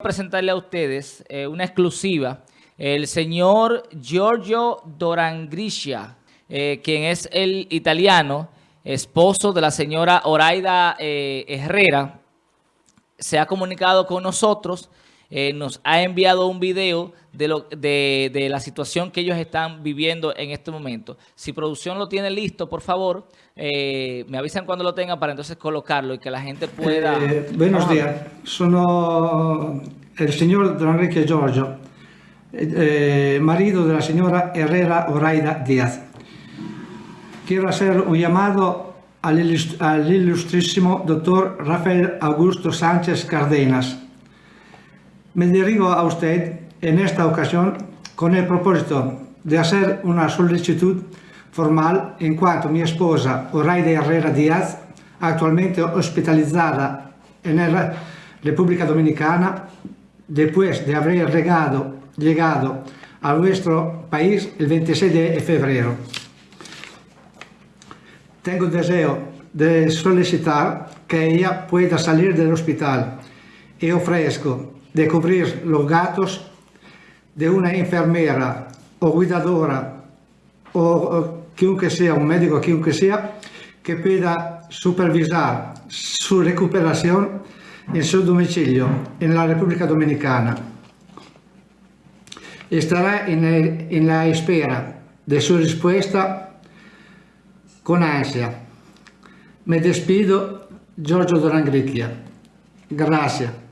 presentarle a ustedes eh, una exclusiva. El señor Giorgio Dorangriscia, eh, quien es el italiano, esposo de la señora Oraida eh, Herrera, se ha comunicado con nosotros, nos ha enviado un video de, lo, de, de, la situación que ellos están viviendo en este momento. Si producción lo tiene listo, por favor, me avisan cuando lo tengan para entonces colocarlo y que la gente pueda... buenos días, sono el señor Don Enrique Giorgio, eh, marido de la señora Herrera Oraida Díaz. Quiero hacer un llamado al, ilustrísimo doctor Rafael Augusto Sánchez Cardenas. Me dirijo a usted en esta ocasión con el propósito de hacer una solicitud formal en cuanto mi esposa Oraida Herrera Díaz, actualmente hospitalizada en la República Dominicana, después de haber llegado, llegado a nuestro país el 26 de febrero. Tengo deseo de solicitar que ella pueda salir del hospital y ofrezco de cubrir los gastos de una enfermera o cuidadora o, quien que sea, un médico quien que sea, que pueda supervisar su recuperación en su domicilio en la República Dominicana. Estará en, el, en la espera de su respuesta con ansia. Me despido, Giorgio Dorangricchia. Gracias.